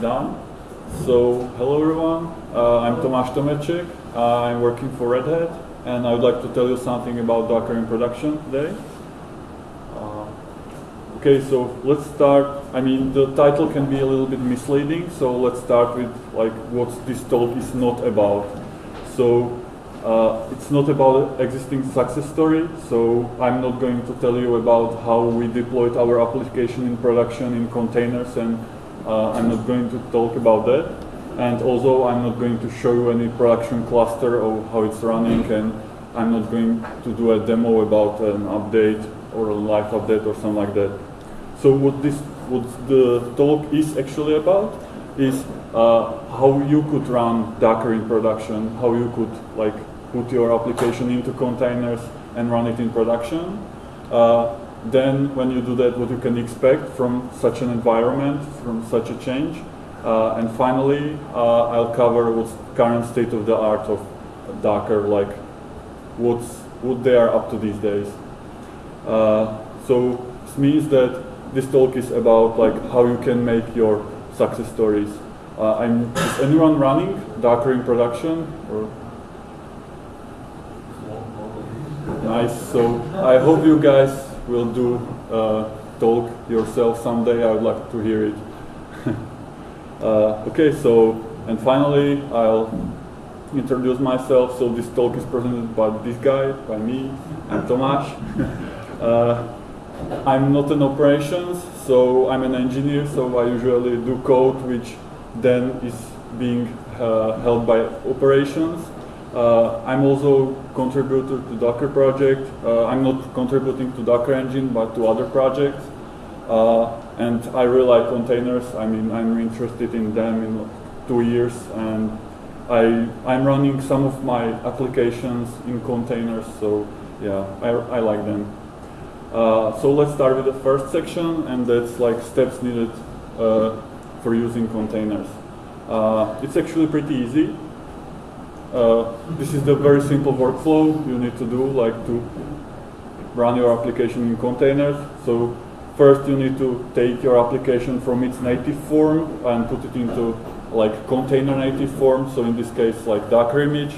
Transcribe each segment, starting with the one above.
done. So, hello everyone, uh, I'm Tomáš Tomeček, uh, I'm working for Red Hat, and I would like to tell you something about Docker in production today. Uh, okay, so let's start, I mean, the title can be a little bit misleading, so let's start with like what this talk is not about. So, uh, it's not about existing success story, so I'm not going to tell you about how we deployed our application in production in containers and uh, I'm not going to talk about that. And also I'm not going to show you any production cluster or how it's running and I'm not going to do a demo about an update or a live update or something like that. So what this, what the talk is actually about is uh, how you could run Docker in production, how you could like put your application into containers and run it in production. Uh, then when you do that, what you can expect from such an environment, from such a change. Uh, and finally, uh, I'll cover what's current state of the art of Docker, like what's what they are up to these days. Uh, so this means that this talk is about like how you can make your success stories. Uh, is anyone running Docker in production? Or? Nice. So I hope you guys will do uh, talk yourself someday. I would like to hear it. uh, okay, so, and finally, I'll introduce myself. So this talk is presented by this guy, by me. I'm Tomáš. uh, I'm not an operations, so I'm an engineer, so I usually do code which then is being uh, held by operations. Uh, I'm also contributor to Docker project. Uh, I'm not contributing to Docker engine, but to other projects. Uh, and I really like containers. I mean, I'm interested in them in two years, and I, I'm running some of my applications in containers, so yeah, I, I like them. Uh, so let's start with the first section, and that's like steps needed uh, for using containers. Uh, it's actually pretty easy. Uh, this is the very simple workflow you need to do, like to run your application in containers. So first you need to take your application from its native form and put it into like container native form. So in this case, like Docker image.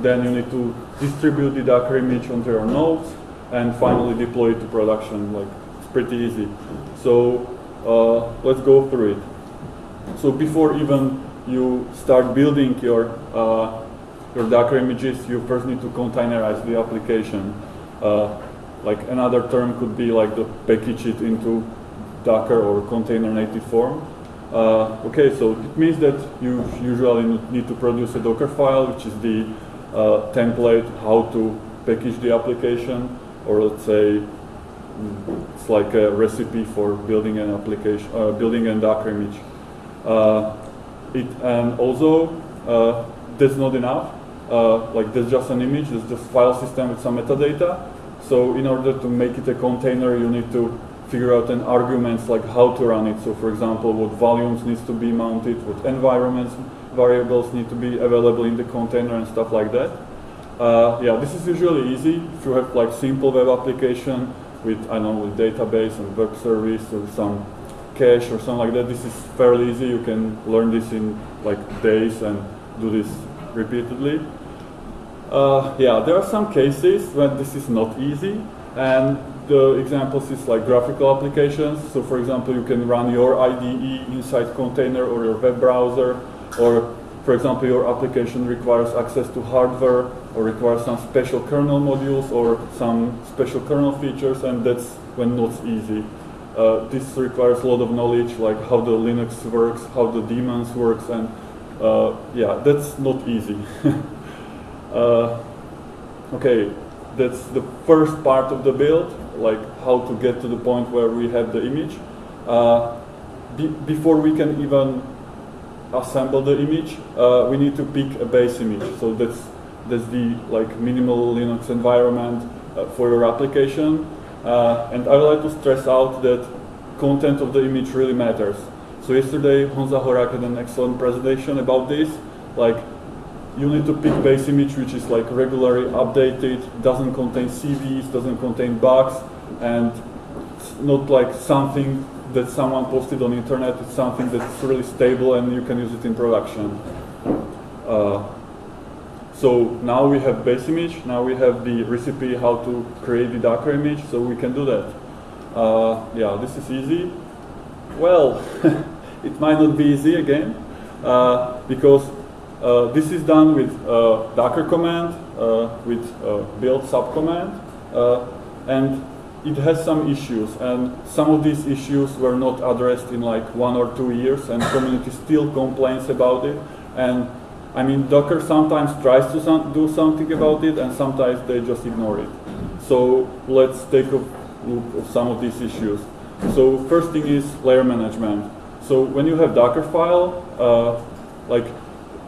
Then you need to distribute the Docker image onto your nodes and finally deploy it to production. Like it's pretty easy. So uh, let's go through it. So before even you start building your uh, your Docker images, you first need to containerize the application. Uh, like another term could be like to package it into Docker or container native form. Uh, okay, so it means that you usually need to produce a Docker file, which is the uh, template how to package the application, or let's say mm, it's like a recipe for building an application, uh, building a Docker image. Uh, it and also uh, that's not enough uh, like there's just an image, there's just file system with some metadata. So in order to make it a container, you need to figure out an arguments like how to run it. So for example, what volumes needs to be mounted, what environments variables need to be available in the container and stuff like that. Uh, yeah, this is usually easy if you have like simple web application with, I don't know, with database and web service or some cache or something like that. This is fairly easy. You can learn this in like days and do this repeatedly. Uh, yeah, there are some cases when this is not easy, and the examples is like graphical applications. So for example, you can run your IDE inside container or your web browser, or for example, your application requires access to hardware or requires some special kernel modules or some special kernel features, and that's when not easy. Uh, this requires a lot of knowledge, like how the Linux works, how the daemons works, and uh, yeah, that's not easy. uh, okay, that's the first part of the build, like how to get to the point where we have the image. Uh, be before we can even assemble the image, uh, we need to pick a base image. So that's that's the like minimal Linux environment uh, for your application. Uh, and I would like to stress out that content of the image really matters. So yesterday, Honza Horak had an excellent presentation about this. Like, you need to pick base image which is like regularly updated, doesn't contain CVEs, doesn't contain bugs, and not like something that someone posted on internet It's something that's really stable and you can use it in production. Uh, so now we have base image, now we have the recipe how to create the Docker image, so we can do that. Uh, yeah, this is easy. Well, it might not be easy again, uh, because uh, this is done with uh, Docker command, with build subcommand, and it has some issues, and some of these issues were not addressed in like one or two years, and community still complains about it, and I mean, Docker sometimes tries to some, do something about it, and sometimes they just ignore it. So let's take a look of some of these issues. So first thing is layer management. So when you have Docker file, uh, like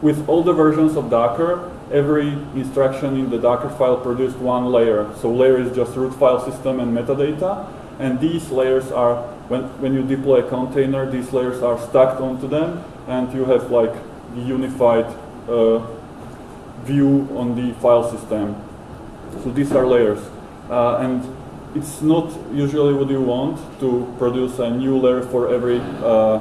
with all the versions of Docker, every instruction in the Docker file produced one layer. So layer is just root file system and metadata, and these layers are, when, when you deploy a container, these layers are stacked onto them, and you have like the unified uh, view on the file system. So these are layers. Uh, and it's not usually what you want to produce a new layer for every uh,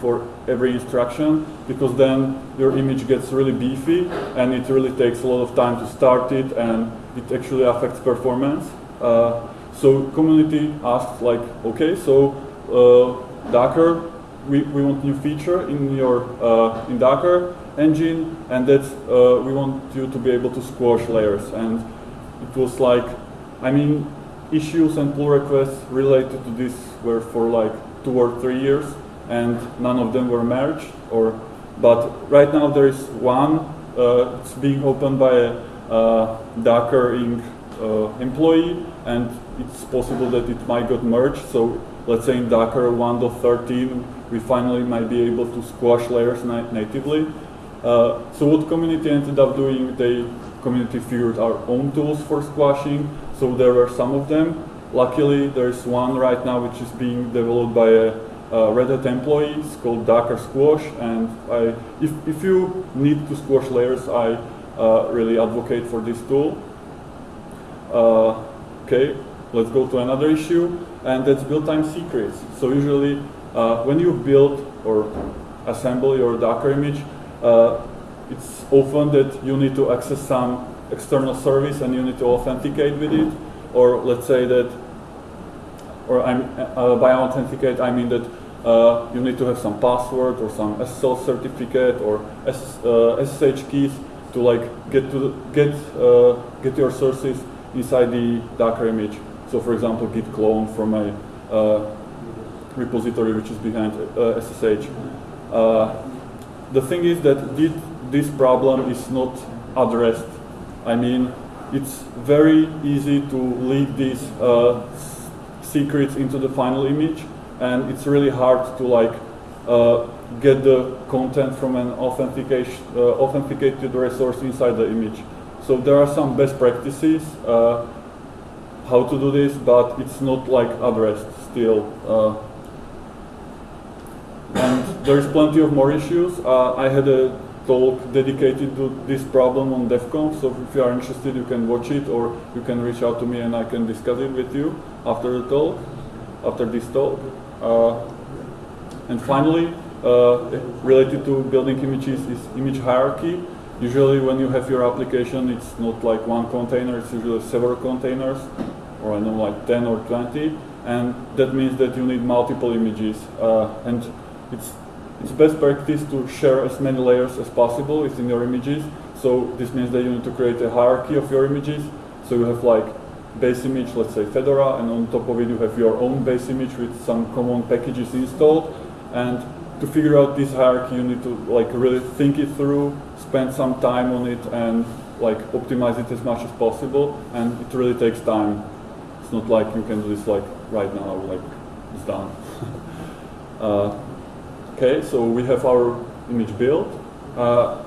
for every instruction because then your image gets really beefy and it really takes a lot of time to start it and it actually affects performance. Uh, so community asked like, okay, so uh, Docker, we, we want new feature in your uh, in Docker engine, and that uh, we want you to be able to squash layers. And it was like, I mean, issues and pull requests related to this were for like two or three years, and none of them were merged. Or, but right now there is one. Uh, it's being opened by a uh, Docker Inc. Uh, employee, and it's possible that it might get merged. So let's say in Docker 1.13, we finally might be able to squash layers natively. Uh, so what community ended up doing, they community figured our own tools for squashing. So there were some of them. Luckily, there's one right now which is being developed by a, a Red Hat employee. It's called Docker Squash. And I, if, if you need to squash layers, I uh, really advocate for this tool. Uh, okay, let's go to another issue, and that's build time secrets. So usually, uh, when you build or assemble your Docker image, uh, it's often that you need to access some external service and you need to authenticate with it. Or let's say that, or I'm, uh, by authenticate I mean that uh, you need to have some password or some SSL certificate or SS, uh, SSH keys to like get to get uh, get your sources inside the Docker image. So for example, git clone from a uh, repository which is behind SSH the thing is that this problem is not addressed. I mean, it's very easy to leak these uh, secrets into the final image, and it's really hard to like uh, get the content from an authentication, uh, authenticated resource inside the image. So there are some best practices uh, how to do this, but it's not like addressed still. Uh, and there's plenty of more issues. Uh, I had a talk dedicated to this problem on DevConf, so if you are interested, you can watch it or you can reach out to me and I can discuss it with you after the talk, after this talk. Uh, and finally, uh, related to building images is image hierarchy. Usually when you have your application, it's not like one container, it's usually several containers, or I know like 10 or 20, and that means that you need multiple images. Uh, and it's, it's best practice to share as many layers as possible within your images. So this means that you need to create a hierarchy of your images. So you have like base image, let's say Fedora, and on top of it you have your own base image with some common packages installed. And to figure out this hierarchy, you need to like really think it through, spend some time on it, and like optimize it as much as possible. And it really takes time. It's not like you can do this like right now, like it's done. uh, Okay, so we have our image built. Uh,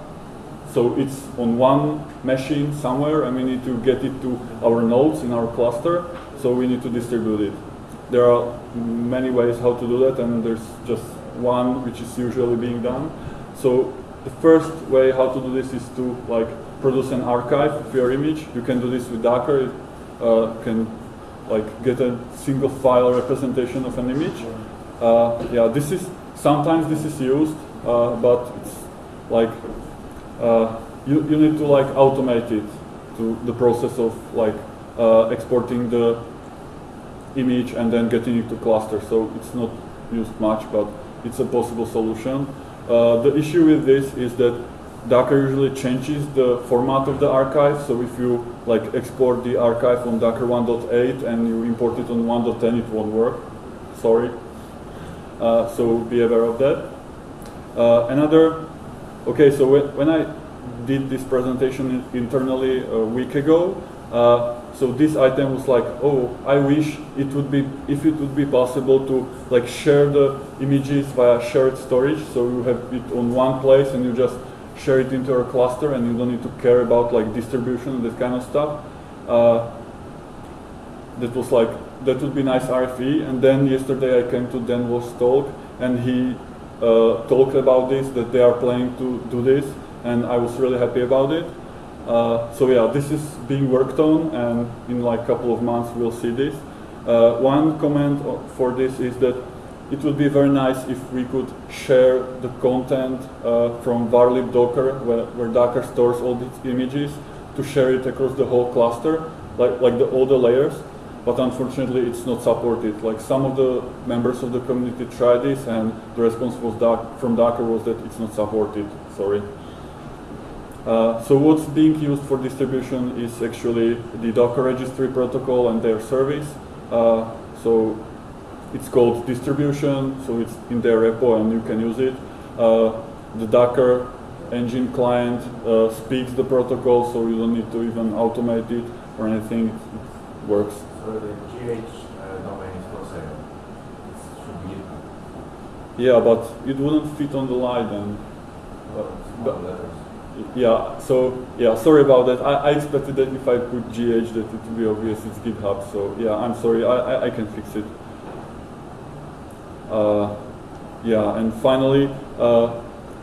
so it's on one machine somewhere and we need to get it to our nodes in our cluster. So we need to distribute it. There are many ways how to do that and there's just one which is usually being done. So the first way how to do this is to like produce an archive of your image. You can do this with Docker. It uh, can like get a single file representation of an image Uh, yeah, this is sometimes this is used, uh, but it's like uh, you you need to like automate it to the process of like uh, exporting the image and then getting it to cluster. So it's not used much, but it's a possible solution. Uh, the issue with this is that Docker usually changes the format of the archive. So if you like export the archive on Docker 1.8 and you import it on 1.10, it won't work. Sorry. Uh, so be aware of that. Uh, another, okay, so when, I did this presentation internally a week ago, uh, so this item was like, oh, I wish it would be, if it would be possible to like share the images via shared storage. So you have it on one place and you just share it into your cluster and you don't need to care about like distribution and that kind of stuff. Uh, that was like, that would be nice RFE. And then yesterday I came to Dan talk and he uh, talked about this, that they are planning to do this. And I was really happy about it. Uh, so yeah, this is being worked on and in like a couple of months we'll see this. Uh, one comment for this is that it would be very nice if we could share the content uh, from varlib docker, where, where, Docker stores all these images, to share it across the whole cluster, like, like the, all the layers. But unfortunately, it's not supported. Like some of the members of the community tried this, and the response was from Docker was that it's not supported. Sorry. Uh, so what's being used for distribution is actually the Docker registry protocol and their service. Uh, so it's called distribution, so it's in their repo and you can use it. Uh, the Docker engine client uh, speaks the protocol, so you don't need to even automate it or anything. It works. The GH domain is Yeah, but it wouldn't fit on the line and. but, yeah, so yeah, sorry about that. I, I, expected that if I put GH that it would be obvious it's GitHub. So yeah, I'm sorry. I, I, I can fix it. Uh, yeah, and finally, uh,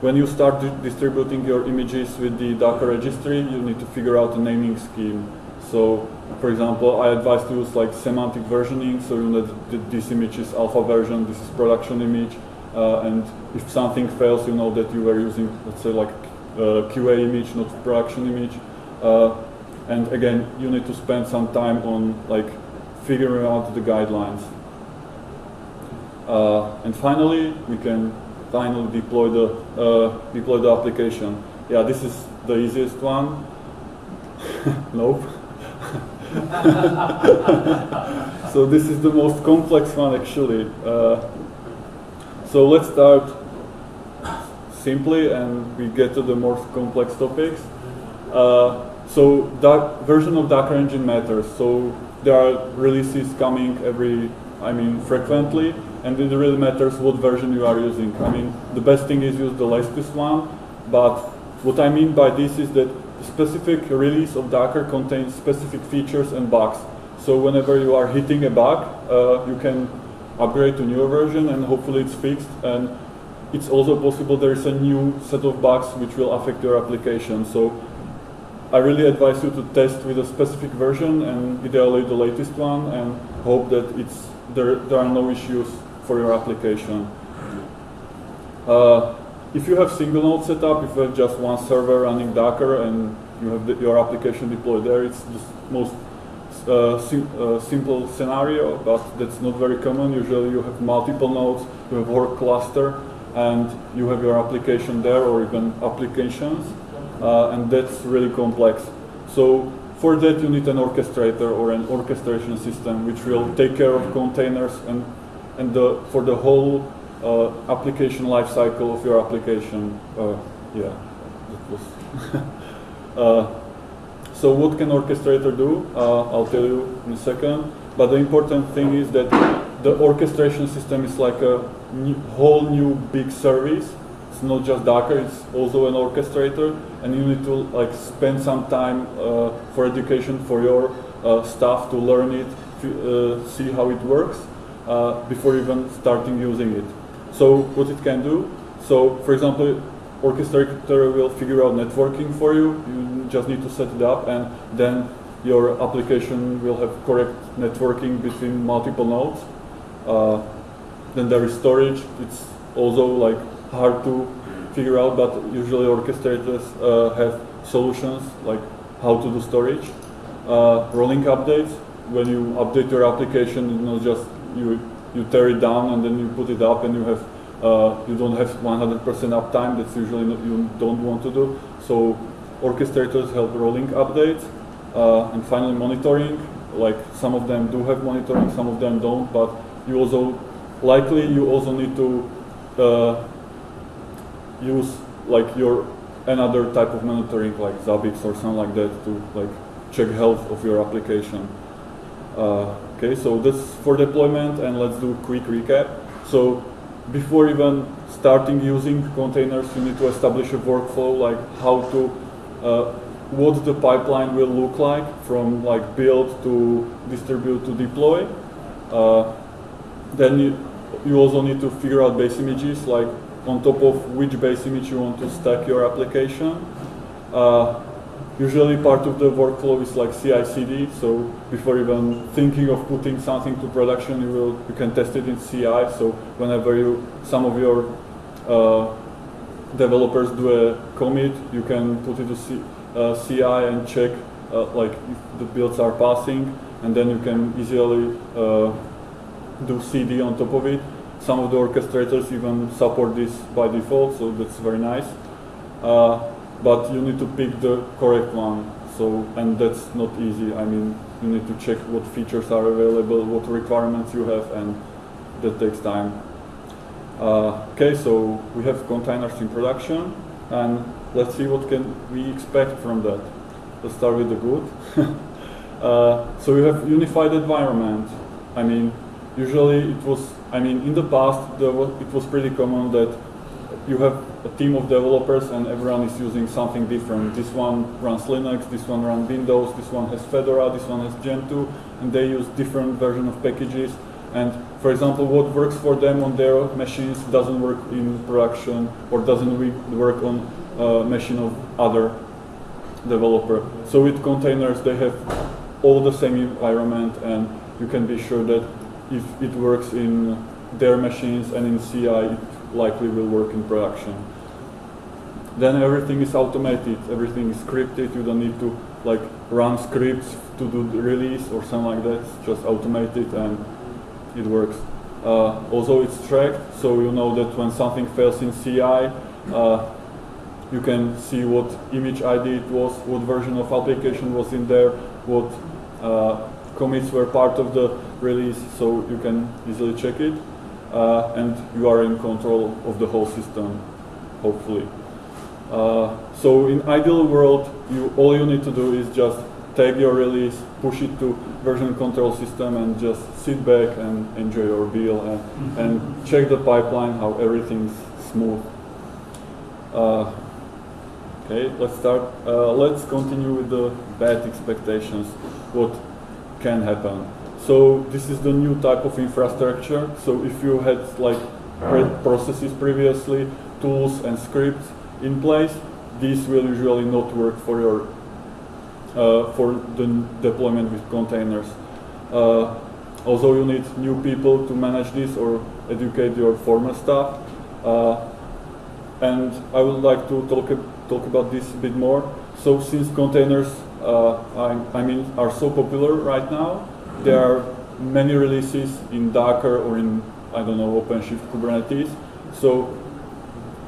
when you start di distributing your images with the Docker registry, you need to figure out a naming scheme. So, for example, I advise to use like semantic versioning, so you know that this image is alpha version, this is production image, uh, and if something fails, you know that you were using, let's say, like uh, QA image, not production image. Uh, and again, you need to spend some time on like figuring out the guidelines. Uh, and finally, we can finally deploy the uh, deploy the application. Yeah, this is the easiest one. nope. so this is the most complex one actually. Uh, so let's start simply and we get to the more complex topics. Uh, so that version of Docker engine matters. So there are releases coming every, I mean, frequently and it really matters what version you are using. I mean, the best thing is use the latest one, but what I mean by this is that specific release of Docker contains specific features and bugs. So whenever you are hitting a bug, uh, you can upgrade to newer version and hopefully it's fixed. And it's also possible there is a new set of bugs which will affect your application. So I really advise you to test with a specific version and ideally the latest one and hope that it's there, there are no issues for your application. Uh, if you have single node setup, if you have just one server running Docker and you have the, your application deployed there, it's the most uh, sim uh, simple scenario, but that's not very common. Usually you have multiple nodes, you have work cluster, and you have your application there or even applications, uh, and that's really complex. So for that you need an orchestrator or an orchestration system which will take care of containers and and the, for the whole uh, application lifecycle of your application. Uh, yeah, that was. uh, so what can orchestrator do? Uh, I'll tell you in a second. But the important thing is that the orchestration system is like a new, whole new big service. It's not just Docker, it's also an orchestrator. And you need to like spend some time uh, for education for your uh, staff to learn it, see how it works uh, before even starting using it. So what it can do, so for example, orchestrator will figure out networking for you, you just need to set it up and then your application will have correct networking between multiple nodes. Uh, then there is storage. It's also like hard to figure out, but usually orchestrators uh, have solutions like how to do storage. Uh, rolling updates, when you update your application, it's not just you you tear it down and then you put it up and you have uh, you don't have 100% uptime. That's usually not, you don't want to do. So orchestrators help rolling updates uh, and finally monitoring. Like some of them do have monitoring, some of them don't. But you also likely you also need to uh, use like your another type of monitoring like Zabbix or something like that to like check health of your application. Uh, okay, so that's for deployment and let's do a quick recap. So before even starting using containers, you need to establish a workflow like how to, uh, what the pipeline will look like from like build to distribute to deploy. Uh, then you, you also need to figure out base images like on top of which base image you want to stack your application. Uh, usually part of the workflow is like CI/CD. So before even thinking of putting something to production, you will you can test it in CI. So whenever you some of your uh, developers do a commit, you can put it to C, uh, CI and check uh, like if the builds are passing, and then you can easily uh, do CD on top of it. Some of the orchestrators even support this by default, so that's very nice. But you need to pick the correct one. So, and that's not easy. I mean, you need to check what features are available, what requirements you have, and that takes time. Uh, okay, so we have containers in production, and let's see what can we expect from that. Let's start with the good. uh, so we have unified environment. I mean, usually it was, I mean, in the past, it was pretty common that you have a team of developers and everyone is using something different. This one runs Linux, this one runs Windows, this one has Fedora, this one has Gentoo, and they use different version of packages. And for example, what works for them on their machines doesn't work in production or doesn't work on a machine of other developer. So with containers, they have all the same environment and you can be sure that if it works in their machines and in CI, likely will work in production. Then everything is automated, everything is scripted, you don't need to like run scripts to do the release or something like that, it's just automated and it works. Uh, also it's tracked, so you know that when something fails in CI, uh, you can see what image ID it was, what version of application was in there, what uh, commits were part of the release, so you can easily check it uh, and you are in control of the whole system, hopefully. Uh, so in ideal world, you, all you need to do is just take your release, push it to version control system and just sit back and enjoy your deal and, mm-hmm. and check the pipeline, how everything's smooth. Uh, okay, let's start. Uh, let's continue with the bad expectations. What can happen? So this is the new type of infrastructure. So if you had like processes previously, tools and scripts in place, these will usually not work for your uh, for the deployment with containers. Uh, also, you need new people to manage this or educate your former staff. Uh, and I would like to talk talk about this a bit more. So since containers, uh, I, I mean, are so popular right now, there are many releases in Docker or in, I don't know, OpenShift Kubernetes. So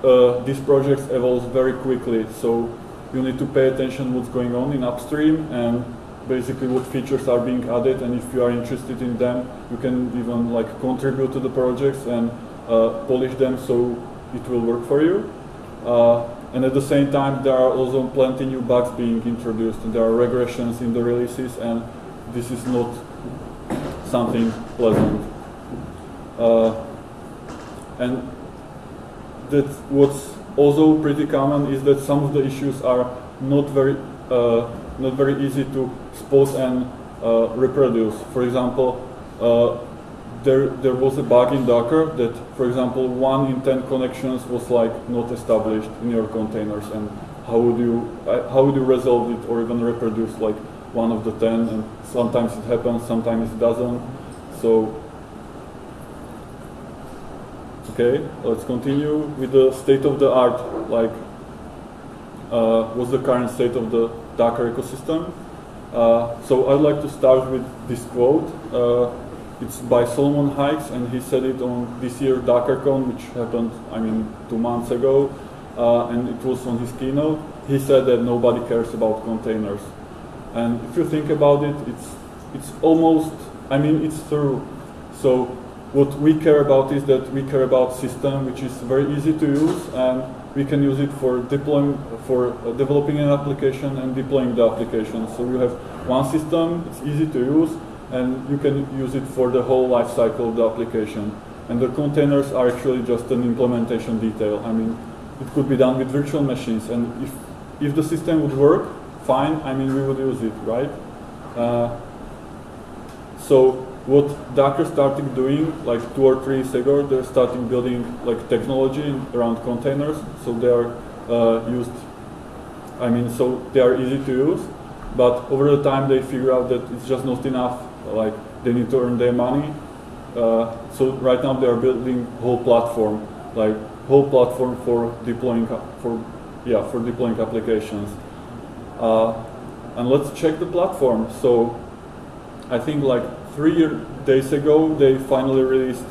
uh, these projects evolve very quickly. So you need to pay attention what's going on in upstream and basically what features are being added. And if you are interested in them, you can even like contribute to the projects and uh, polish them so it will work for you. Uh, and at the same time, there are also plenty new bugs being introduced. And there are regressions in the releases, and this is not something pleasant. Uh, and that what's also pretty common is that some of the issues are not very uh, not very easy to spot and uh, reproduce. For example, uh, there there was a bug in Docker that, for example, one in ten connections was like not established in your containers, and how would you uh, how would you resolve it or even reproduce like one of the ten? And sometimes it happens, sometimes it doesn't. So Okay, let's continue with the state of the art, like uh, what's the current state of the Docker ecosystem. Uh, so I'd like to start with this quote. Uh, it's by Solomon Hykes, and he said it on this year DockerCon, which happened, I mean, two months ago, uh, and it was on his keynote. He said that nobody cares about containers, and if you think about it, it's it's almost, I mean, it's true. So what we care about is that we care about system which is very easy to use and we can use it for deploying, for uh, developing an application and deploying the application. So you have one system, it's easy to use, and you can use it for the whole life cycle of the application. And the containers are actually just an implementation detail. I mean, it could be done with virtual machines, and if if the system would work, fine. I mean, we would use it, right? Uh, so what Docker started doing like two or three years ago, they're starting building like technology around containers. So they are uh, used, I mean, so they are easy to use. But over the time, they figure out that it's just not enough. Like they need to earn their money. Uh, so right now they are building whole platform, like whole platform for deploying for yeah for deploying applications. Uh, and let's check the platform. So I think like three days ago, they finally released,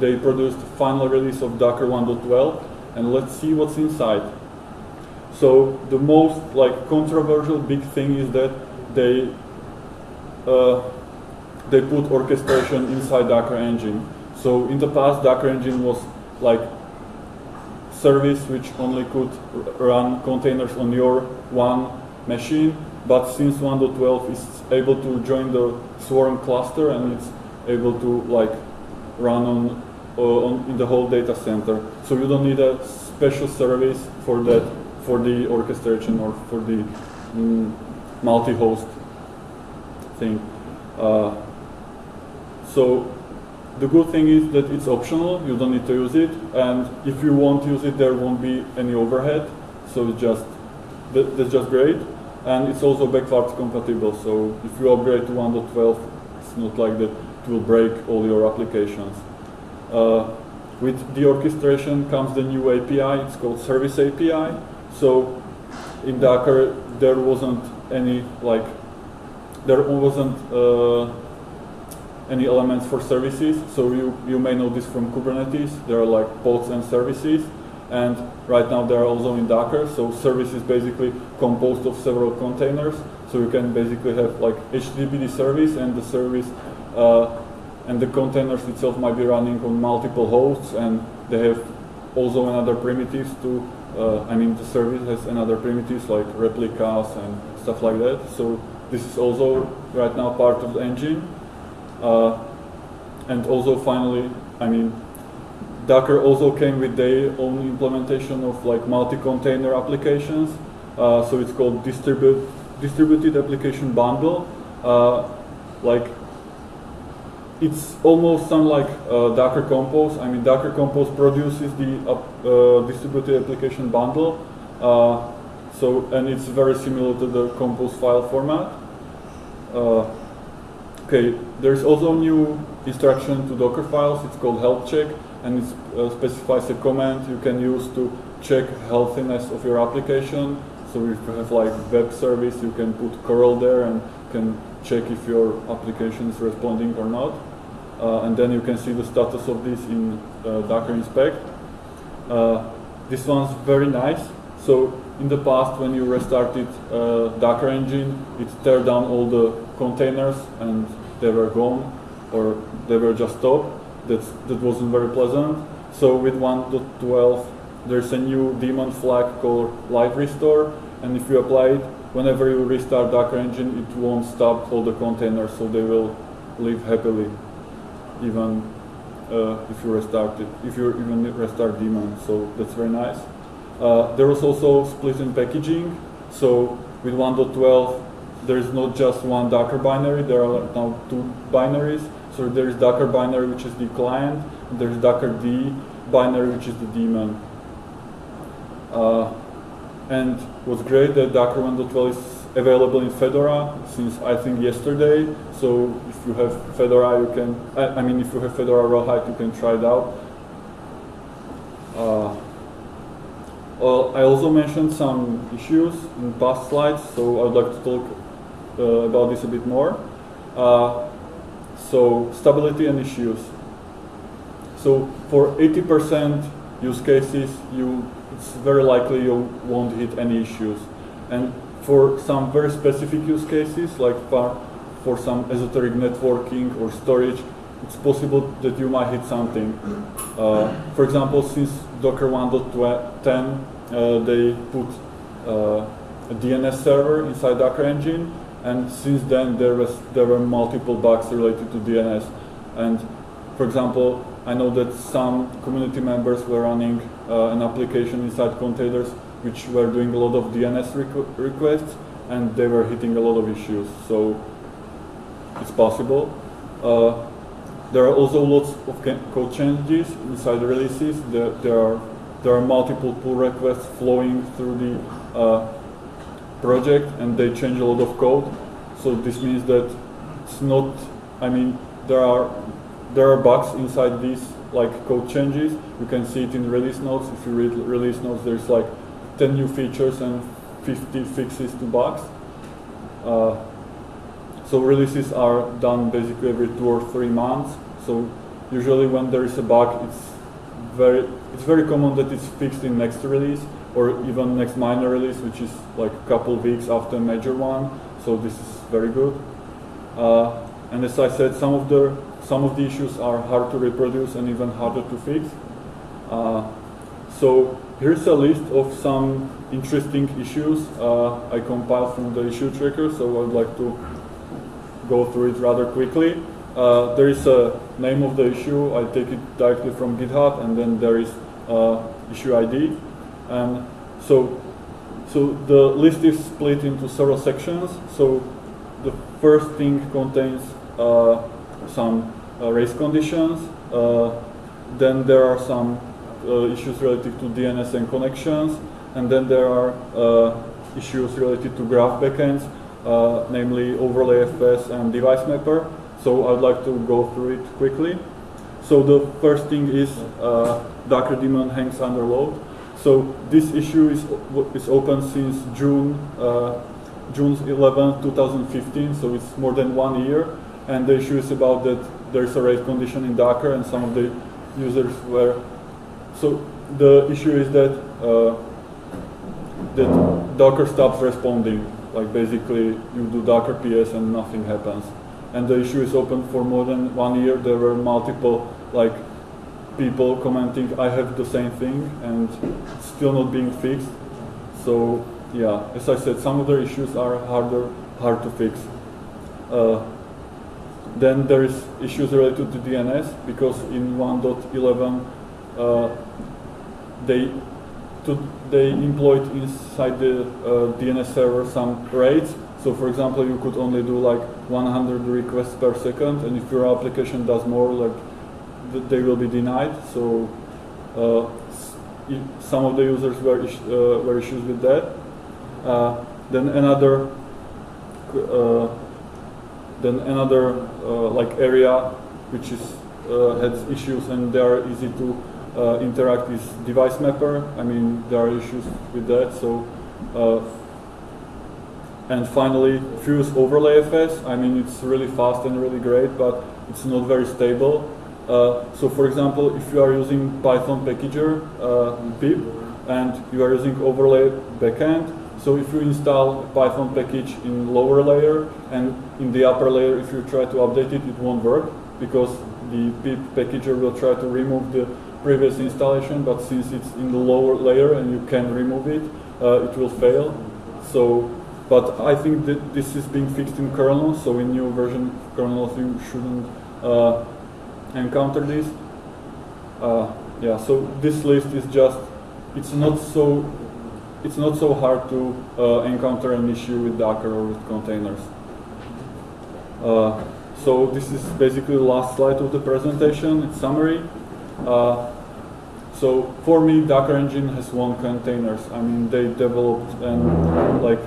they produced the final release of Docker 1.12, and let's see what's inside. So the most like controversial big thing is that they uh, they put orchestration inside Docker Engine. So in the past, Docker Engine was like service which only could run containers on your one machine, but since 1.12 is able to join the Swarm cluster and it's able to like run on, uh, on in the whole data center. So you don't need a special service for that, for the orchestration or for the mm, multi-host thing. Uh, so the good thing is that it's optional, you don't need to use it, and if you won't use it, there won't be any overhead, so it's just, that, that's just great and it's also backwards compatible. So if you upgrade to 1.12, it's not like that it will break all your applications. Uh, with the orchestration comes the new API. It's called Service API. So in Docker, there wasn't any like there wasn't uh, any elements for services. So you you may know this from Kubernetes. There are like pods and services and right now they are also in Docker. So service is basically composed of several containers. So you can basically have like HTTPD service and the service uh, and the containers itself might be running on multiple hosts and they have also another primitives to, uh, I mean the service has another primitives like replicas and stuff like that. So this is also right now part of the engine. Uh, and also finally, I mean, Docker also came with their own implementation of like multi-container applications. Uh, so it's called distribute, distributed application bundle. Uh, like it's almost some like uh, Docker Compose. I mean, Docker Compose produces the uh, distributed application bundle. Uh, so, and it's very similar to the Compose file format. Uh, okay, there's also a new instruction to Docker files. It's called health check and it uh, specifies a command you can use to check healthiness of your application. So if you have like web service, you can put curl there and can check if your application is responding or not. Uh, and then you can see the status of this in uh, Docker inspect. Uh, this one's very nice. So in the past, when you restarted uh, Docker engine, it tear down all the containers and they were gone or they were just stopped that's, that wasn't very pleasant. So with 1.12, there's a new daemon flag called live restore, and if you apply it, whenever you restart Docker engine, it won't stop all the containers, so they will live happily, even uh, if you restart it, if you even restart daemon. So that's very nice. Uh, there was also split in packaging. So with 1.12, there is not just one Docker binary, there are now two binaries. So there is Docker binary, which is the client, there's Docker D binary, which is the daemon. Uh, and what's great that Docker 1.12 is available in Fedora since I think yesterday. So if you have Fedora, you can, I, I mean, if you have Fedora Rawhide, you can try it out. Uh, I also mentioned some issues in past slides, so I'd like to talk uh, about this a bit more. Uh, so stability and issues. So for 80% use cases, you it's very likely you won't hit any issues. And for some very specific use cases, like for, for some esoteric networking or storage, it's possible that you might hit something. Uh, for example, since Docker 1.10, uh, they put uh, a DNS server inside Docker Engine, and since then there was there were multiple bugs related to DNS. And for example, I know that some community members were running uh, an application inside containers which were doing a lot of DNS requ requests, and they were hitting a lot of issues. So it's possible. Uh, there are also lots of code changes inside the releases. There, there, are there are multiple pull requests flowing through the uh, project, and they change a lot of code. So this means that it's not. I mean, there are there are bugs inside these like code changes. You can see it in release notes. If you read release notes, there's like 10 new features and 50 fixes to bugs. Uh, so releases are done basically every two or three months. So usually when there is a bug, it's very it's very common that it's fixed in next release or even next minor release, which is like a couple weeks after a major one. So this is very good. Uh, and as I said, some of the some of the issues are hard to reproduce and even harder to fix. Uh, so here's a list of some interesting issues uh, I compiled from the issue tracker. So I'd like to go through it rather quickly. Uh, there is a name of the issue. I take it directly from GitHub, and then there is uh, issue ID. And so, so the list is split into several sections. So the first thing contains uh, some uh, race conditions. Uh, then there are some uh, issues related to DNS and connections, and then there are issues related to graph backends, namely overlay FS and device mapper. So I'd like to go through it quickly. So the first thing is uh, Docker daemon hangs under load. So this issue is is open since June uh, June 11, 2015. So it's more than one year, and the issue is about that there's a race condition in Docker, and some of the users were. So the issue is that uh, that Docker stops responding. Like basically, you do Docker PS and nothing happens and the issue is open for more than one year. There were multiple like people commenting, I have the same thing, and still not being fixed. So yeah, as I said, some of the issues are harder, hard to fix. Uh, then there is issues related to DNS because in 1.11 uh, they to, they employed inside the uh, DNS server some rates so for example, you could only do like 100 requests per second, and if your application does more, like they will be denied. So uh, some of the users were, is uh, were issues with that. Uh, then another uh, then another uh, like area which is uh, has issues and they are easy to interact is device mapper. I mean there are issues with that. So and finally, Fuse Overlay FS. I mean, it's really fast and really great, but it's not very stable. Uh, so for example, if you are using Python packager, uh, pip, and you are using overlay backend, so if you install Python package in lower layer and in the upper layer, if you try to update it, it won't work because the pip packager will try to remove the previous installation, but since it's in the lower layer and you can remove it, uh, it will fail. So but I think that this is being fixed in kernel, so in new version of kernel you shouldn't uh, encounter this. Uh, yeah, so this list is just, it's not so, it's not so hard to uh, encounter an issue with Docker or with containers. Uh, so this is basically the last slide of the presentation, it's summary. Uh, so for me, Docker Engine has won containers. I mean, they developed and like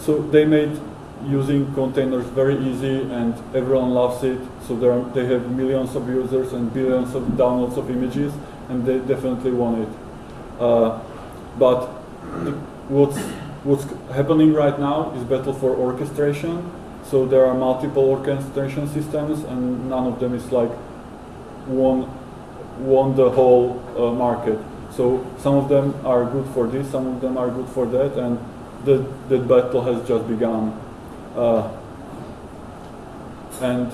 so they made using containers very easy and everyone loves it. So are, they have millions of users and billions of downloads of images and they definitely want it. Uh, but the, what's what's happening right now is battle for orchestration. So there are multiple orchestration systems, and none of them is like won won the whole uh, market. So some of them are good for this, some of them are good for that, and the, that battle has just begun. Uh, and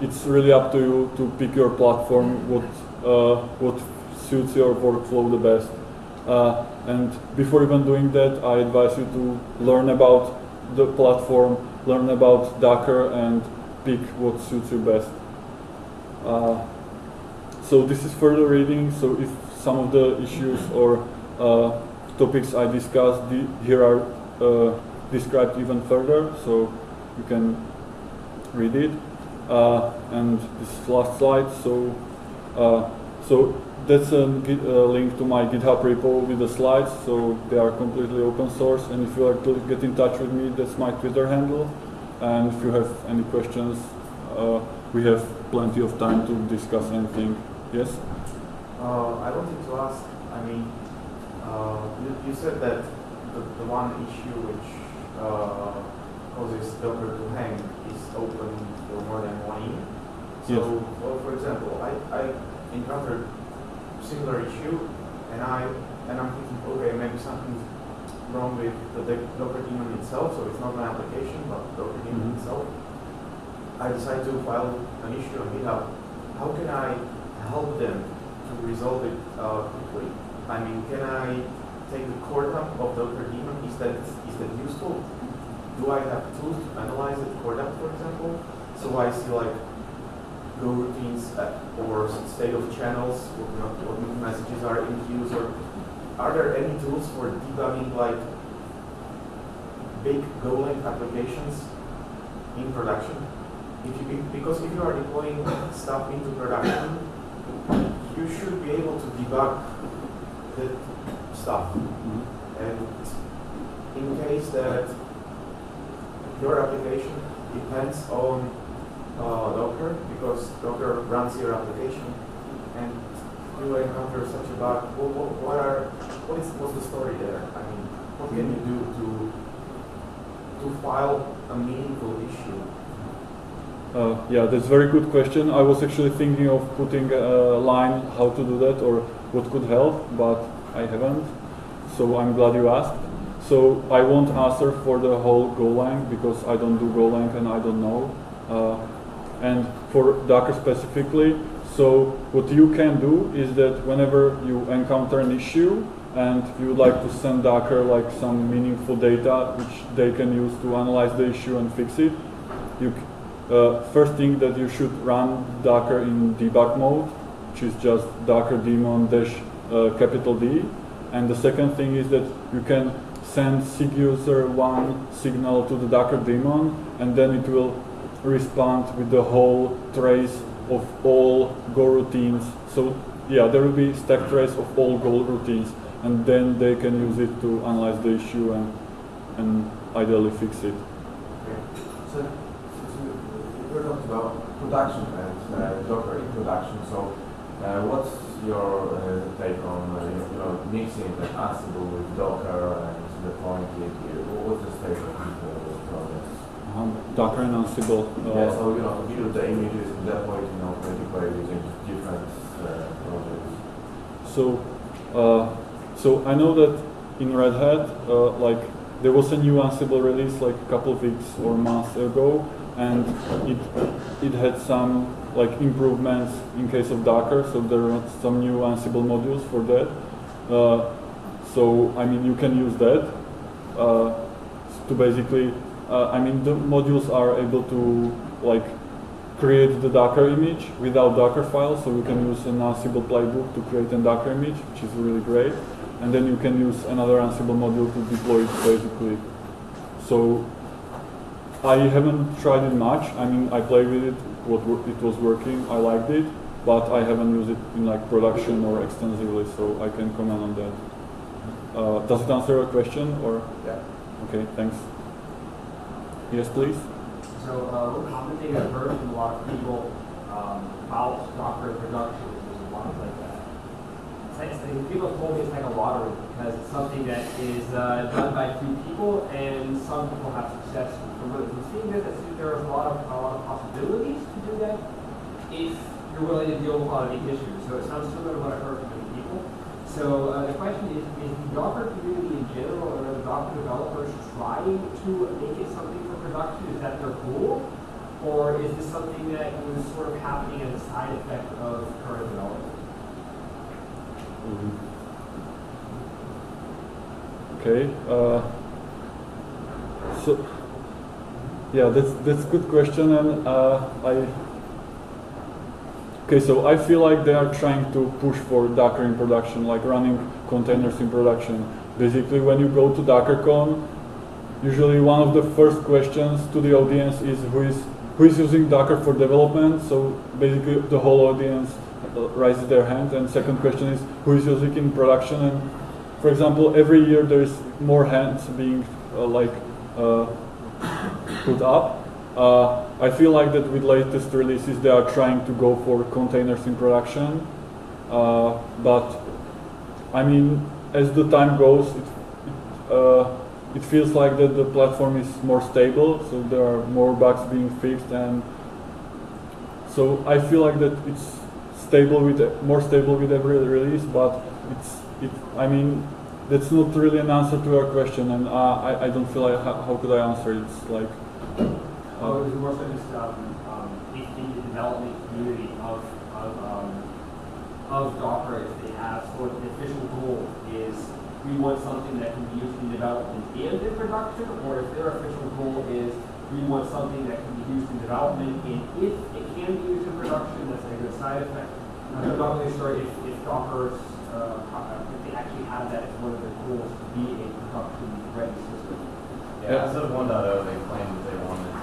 it's really up to you to pick your platform, what uh, what suits your workflow the best. Uh, and before even doing that, I advise you to learn about the platform, learn about Docker, and pick what suits you best. Uh, so this is further reading. So if some of the issues or uh, topics I discussed here are uh, described even further, so you can read it. Uh, and this last slide. So uh, so that's a, a, link to my GitHub repo with the slides, so they are completely open source. And if you like to get in touch with me, that's my Twitter handle. And if you have any questions, uh, we have plenty of time to discuss anything. Yes? Uh, I wanted to ask, I mean, uh, you, you, said that the, the one issue which uh, causes Docker to hang is open for more than one year. So, yes. well, for example, I, I encountered similar issue, and I and I'm thinking, okay, maybe something's wrong with the Docker daemon itself, so it's not my application, but Docker daemon mm -hmm. itself. I decide to file an issue on GitHub. How can I help them to resolve it uh, quickly? I mean, can I take the core dump of Docker daemon? Is that is that useful? Do I have tools to analyze the core dump, for example? So I see like goroutines or state of channels, what, what messages are in use, or are there any tools for debugging like big Golang applications in production? If you, because if you are deploying stuff into production, you should be able to debug the stuff. And in case that your application depends on uh, Docker because Docker runs your application and you encounter such a bug. What, what, what are what is what's the story there? I mean, what can you do to to file a meaningful issue? Uh, yeah, that's a very good question. I was actually thinking of putting a line how to do that or what could help, but I haven't. So I'm glad you asked. So I won't answer for the whole Golang because I don't do Golang and I don't know. Uh, and for Docker specifically. So what you can do is that whenever you encounter an issue and you would like to send Docker like some meaningful data which they can use to analyze the issue and fix it, you uh, first thing that you should run Docker in debug mode, which is just Docker daemon dash uh, capital D. And the second thing is that you can send SIGUSR1 signal to the Docker daemon and then it will respond with the whole trace of all goroutines. So yeah, there will be stack trace of all goroutines, and then they can use it to analyze the issue and and ideally fix it. So, we're talking about production and uh, Docker in production. So uh, what's your uh, take on uh, you know mixing like Ansible with Docker and deploying it? What's the state of the project? Um, Docker and Ansible. Uh, yeah, so you know, build the images in that way, you know, multiply using different uh, projects. So, uh, so I know that in Red Hat, uh, like there was a new Ansible release like a couple of weeks or months ago, and it it had some like improvements in case of Docker. So there are some new Ansible modules for that. Uh, so I mean, you can use that uh, to basically I mean, the modules are able to like create the Docker image without Docker files, so you can use an Ansible playbook to create a Docker image, which is really great. And then you can use another Ansible module to deploy it basically. So I haven't tried it much. I mean, I played with it, what it was working, I liked it, but I haven't used it in like production or extensively, so I can comment on that. Uh, does it answer your question or? Yeah. Okay, thanks. Yes, please. So uh, thing I've heard from a lot of people um, about Docker production is a lot like that. Like, people have told me it's like a lottery because it's something that is uh, done by few people, and some people have success from it. It seems that there are a lot of a lot of possibilities to do that if you're willing to deal with a lot of these issues. So it sounds similar to what I've heard. So uh, the question is, is the Docker community in general, or the Docker developers trying to make it something for production? Is that their goal? Or is this something that is sort of happening as a side effect of current development? Okay. Uh, so, yeah, that's that's a good question, and uh, I. Okay, so I feel like they are trying to push for Docker in production, like running containers in production. Basically, when you go to DockerCon, usually one of the first questions to the audience is who is who is using Docker for development. So basically, the whole audience uh, raises their hand. And second question is who is using in production. And for example, every year there is more hands being uh, like uh, put up. Uh, I feel like that with latest releases they are trying to go for containers in production, uh, but I mean as the time goes, it, uh, it feels like that the platform is more stable, so there are more bugs being fixed, and so I feel like that it's stable with more stable with every release, but it's it. I mean that's not really an answer to your question, and uh, I, I don't feel like how, how could I answer it? It's like Oh, it was more so just um, um, in the development community of of, um, of Docker, if they have sort of the official goal is we want something that can be used in development and in production, or if their official goal is we want something that can be used in development and if it can be used in production, that's a good side effect. I'm not really sure if, if Docker's, uh, if they actually have that as one of their goals to be a production ready system. Yeah, as of 1.0, they claimed that they wanted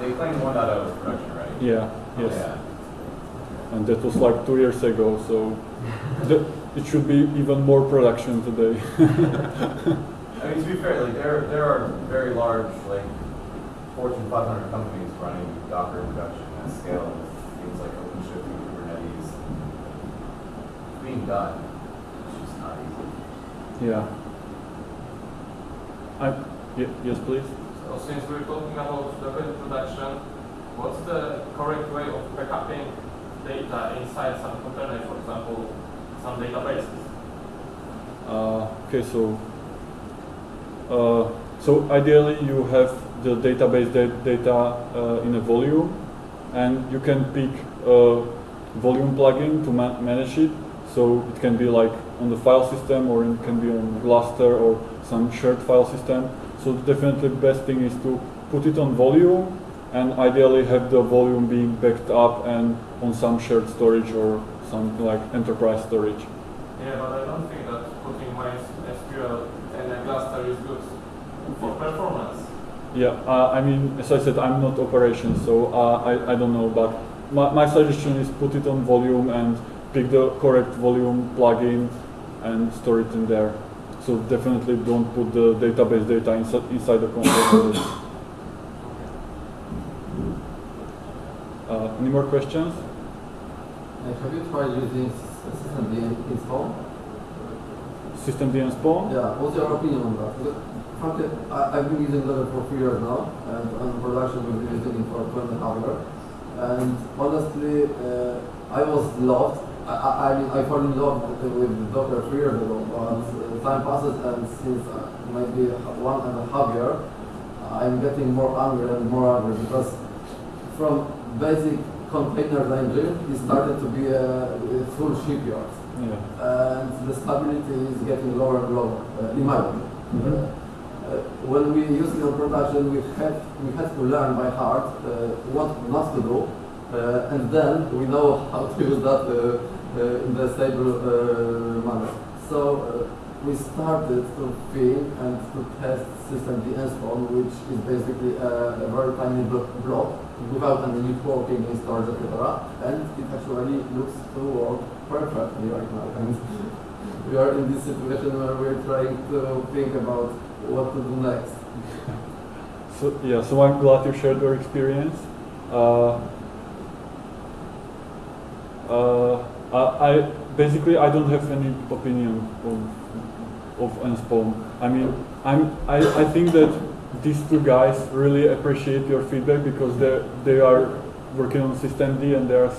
they claimed 1.0 production ready. Yeah, yes. Yeah. And that was like two years ago, so the, it should be even more production today. I mean, to be fair, like there there are very large like Fortune 500 companies running Docker production at scale with things like OpenShift and Kubernetes. It's being done. It's just not easy. yeah. I, ye- yes, please. So since we're talking about Docker production, what's the correct way of backupping data inside some container, for example, some databases? Uh, okay, so uh, so ideally you have the database da- data uh, in a volume, and you can pick a volume plugin to ma- manage it. So it can be like on the file system, or it can be on Gluster or some shared file system. So definitely the best thing is to put it on volume, and ideally have the volume being backed up and on some shared storage or something like enterprise storage. Yeah, but I don't think that putting MySQL in a cluster is good for performance. Yeah, uh, I mean, as I said, I'm not operations, so uh, I, I don't know, but my, my suggestion is put it on volume and pick the correct volume plugin and store it in there. So definitely don't put the database data inside, inside the container. uh, any more questions? Uh, have you tried using s- system D install? systemd-nspawn? Yeah, what's your opinion on that? Frankly, I, I've been using Docker for three years now, and on production we've been using it for two and a half years. And honestly, uh, I was loved. I, I, I mean, I fell in love with Docker three years ago, but uh, time passes, and since uh, maybe one and a half year, I'm getting more angry and more angry because from basic container engine, it started to be a, a full shipyard Yeah. and the stability is getting lower and lower, uh, in my opinion. Mhm. Uh, uh, when we use it on production, we had we had to learn by heart uh, what not to do, uh, and then we know how to use that uh, uh, in the stable uh, manner. So uh, we started to think and to test systemd-nspawn, which is basically a, a very tiny blo- block without any networking in storage, etc. And it actually looks to work perfectly right now. And we are in this situation where we're trying to think about what to do next. So yeah, so I'm glad you shared your experience. Uh, uh, I basically I don't have any opinion on of Nspawn. I mean, I'm, I, I think that these two guys really appreciate your feedback because they they are working on systemd and they are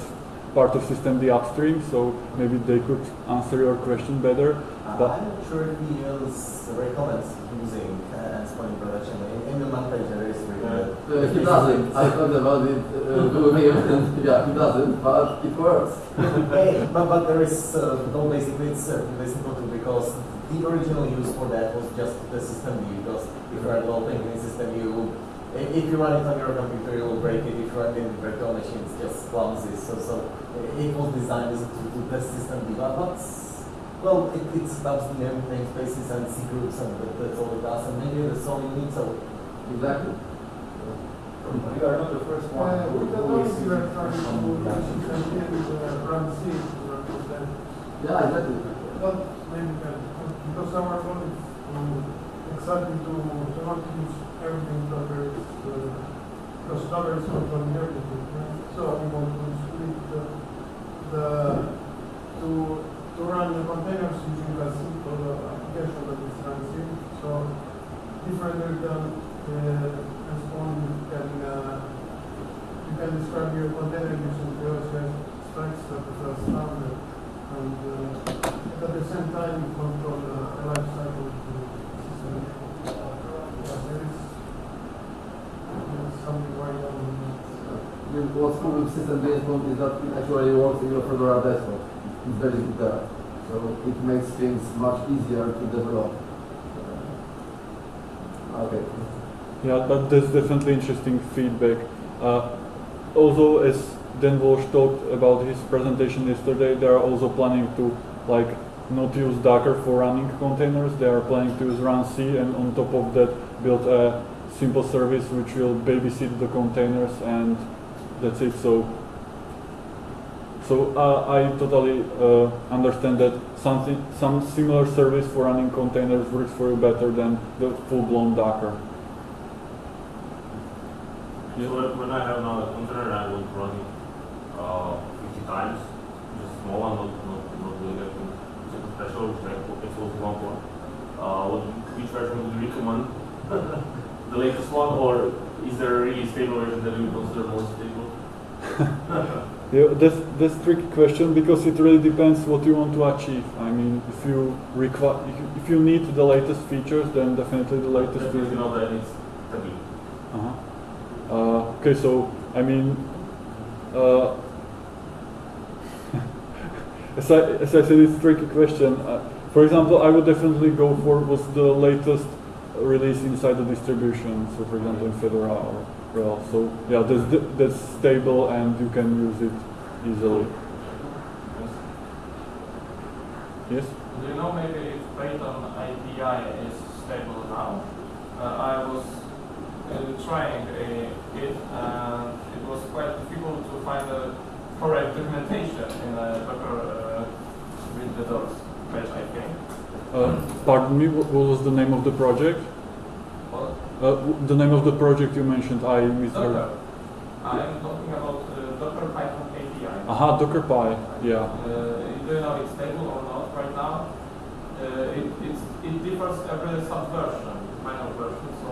part of systemd upstream, so maybe they could answer your question better. Uh, But- I'm not sure if we use recommends using uh, Endpoint production. In, in the man page there is really Uh, he doesn't. I talked about it uh, with him, yeah, he doesn't, but it works. hey, but, but there is uh, no basically it's uh, really simple too because the original use for that was just the systemd because if you are developing in systemd if you run it on your computer you will break it if you run it in virtual machine it's just clumsy so so uh, it was designed to, to test systemd but but, well it, it stops the name, namespaces and cgroups and that, that's all it does and maybe that's all you need so Exactly. You are not the first one Uh, who who is noise you are trying using to production. and run C to represent, Yeah, exactly. not maybe can, our goal is to exactly to, to not use everything Docker is, uh, because Docker is controlling everything, right? So we want to split the, the, to, to run the containers using a simple uh, application that is runC. So differently than, uh, Respawn can, uh, you can describe your container using PostgreSQL specs that is standard, and uh, at the same time you control the the life cycle of the system. Yeah, there is there is something going on that. I mean, what's cool with systemd-nspawn is that it actually works in your Fedora desktop. It's very good there. So it makes things much easier to develop. Uh, Okay. Yeah, but that's definitely interesting feedback. Uh, also, as Dan Walsh talked about his presentation yesterday, they are also planning to like not use Docker for running containers. They are planning to use runC and on top of that build a simple service which will babysit the containers and that's it. So, so uh, I totally uh, understand that something, some similar service for running containers works for you better than the full-blown Docker. So when- I have now a container, I to run it uh, 50 times, just small one, not, not, not doing anything super special, which I one for. Uh, what, which version would you recommend? the latest one, or is there a really stable version that you consider more stable? Yeah, that's that's a tricky question because it really depends what you want to achieve. I mean, if you require, if if you need the latest features, then definitely the latest. Definitely features. know that it's stabil. Uh-huh. Uh, okay, so I mean, uh, as I said, it's a tricky question. Uh, for example, I would definitely go for what's the latest release inside the distribution. So, for example, in Fedora or RHEL. So yeah, that's that's stable and you can use it easily. Yes. Do you know maybe if Python API is stable now? Uh, I was uh, trying it and it was quite difficult to find the correct documentation in a Docker uh, with the docs page, I think. Uh, pardon me. What, what was the name of the project? Well, Uh, the name of the project you mentioned. I misheard. Docker. I'm talking about uh, Docker Python API. Aha, DockerPy. Yeah. Uh, do you know it's stable or not right now? Uh, it, it's, it differs every subversion, minor version, so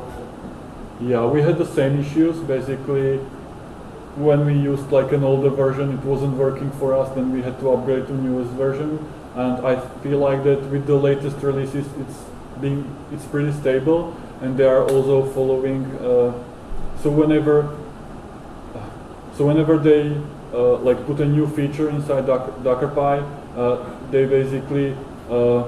Yeah, we had the same issues. Basically, when we used like an older version, it wasn't working for us. Then we had to upgrade to newest version. And I feel like that with the latest releases, it's being it's pretty stable, and they are also following. Uh, so whenever, so whenever they uh, like put a new feature inside Docker, DockerPy, uh, they basically. Uh,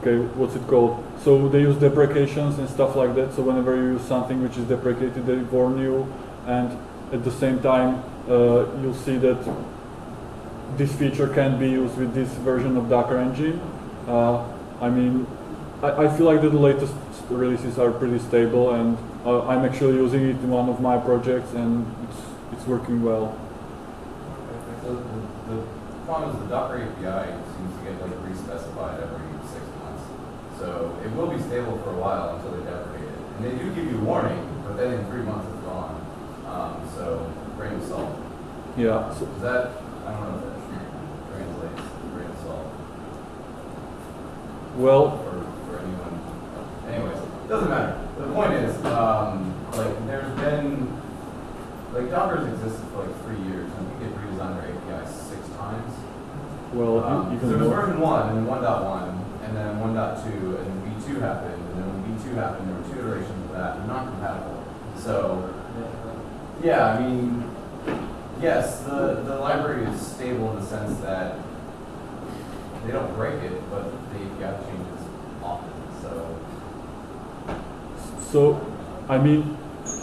okay, what's it called? So they use deprecations and stuff like that. So whenever you use something which is deprecated, they warn you, and at the same time, uh, you'll see that this feature can be used with this version of Docker Engine. Uh, I mean, I, I feel like the latest releases are pretty stable, and uh, I'm actually using it in one of my projects, and it's it's working well. The, problem is the Docker API seems to get like re-specified every six months. So it will be stable for a while until they deprecate it. And they do give you warning, but then in three months. Um, so grain of salt. Yeah. So, Is that, I don't know if that translates, grain of salt. Well, for, for anyone. Anyways, doesn't matter. The point is, um, like, there's been, like, Docker's existed for like three years, and I think they've redesigned their API six times. well, Um, there was version one, and then one dot one, and then one dot two, and then V two happened, and then when V two happened, there were two iterations of that, and not compatible. So, yeah, I mean, yes, the, the library is stable in the sense that they don't break it, but the API changes often, so. So, I mean,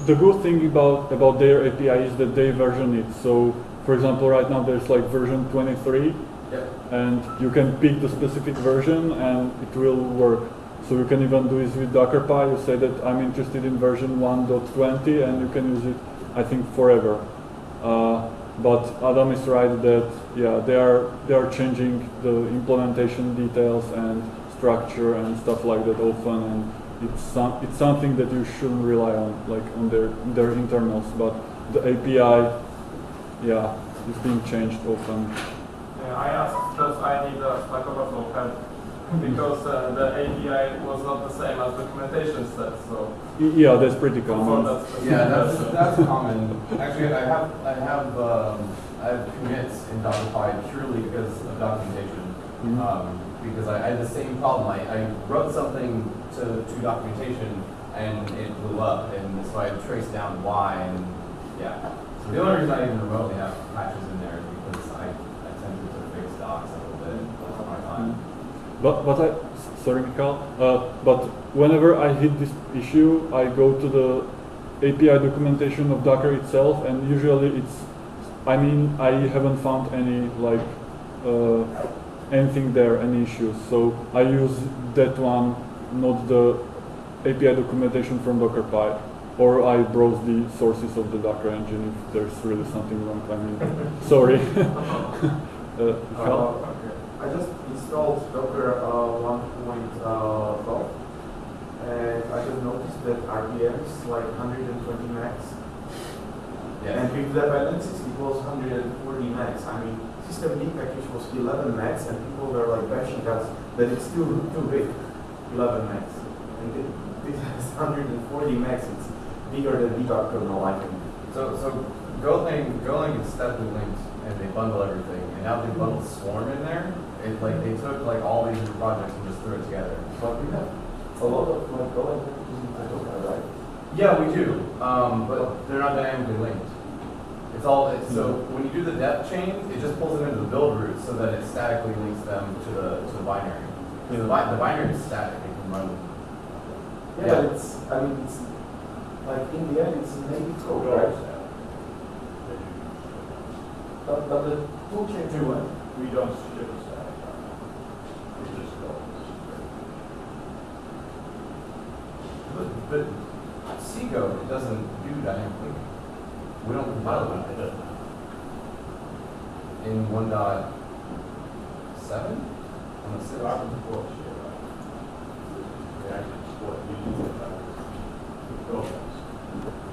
the good thing about about their API is that they version it. So, for example, right now there's like version 23, Yep. and you can pick the specific version and it will work. So you can even do this with Docker Dockerpy. You say that I'm interested in version 1.20 and you can use it, I think, forever. Uh, but Adam is right that yeah, they are they are changing the implementation details and structure and stuff like that often, and it's some, it's something that you shouldn't rely on, like on their their internals. But the API, yeah, is being changed often. Yeah, I asked because I need a Stack Overflow help because uh, the API was not the same as documentation said. So Yeah, that's pretty common. that specific Yeah, that's, that's common. Actually, I have, I have, um, I have commits in Dockerpy purely because of documentation. Mhm. Um, because I, I had the same problem. I, I wrote something to, to documentation and it blew up, and so I traced down why, and yeah. So the only reason I even remotely have patches in there is because I attempted to fix docs a little bit on my time. But but I sorry, Mikhail. Uh, but whenever I hit this issue, I go to the API documentation of Docker itself, and usually it's. I mean, I haven't found any like uh, anything there, any issues. So I use that one, not the API documentation from Docker Dockerpy, or I browse the sources of the Docker engine if there's really something wrong. I mean, sorry. Uh, I just installed Docker uh, 1.12 and I just noticed that RPM is like 120 max. And with dependencies it was 140 max. I mean, system D package was 11 max and people were like bashing us that it's still too big, 11 max. And it, it has 140 max, it's bigger than debug kernel, I think. So, so Golang, Golang is steply linked, and they bundle everything, and now they bundle Swarm in there. It like they took like all these new projects and just threw it together. But we have a lot of like Golang packages in Docker, right? Yeah, we do, um, but they're not dynamically linked. It's all it's, so when you do the depth chain, it just pulls them into the build root so that it statically links them to the to the binary. Because the, bi- the binary is static; it can run. Yeah, Yeah. but it's, I mean, it's, like, in the end, it's native code, right? But, but the tool chain Do it. We don't ship a static. We just go. But, but cgo doesn't do dynamic. We don't compile it. It doesn't. in one dot seven? One dot six? Docker's a course, yeah, right. They actually support using it. Go. Docker